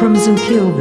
From and kill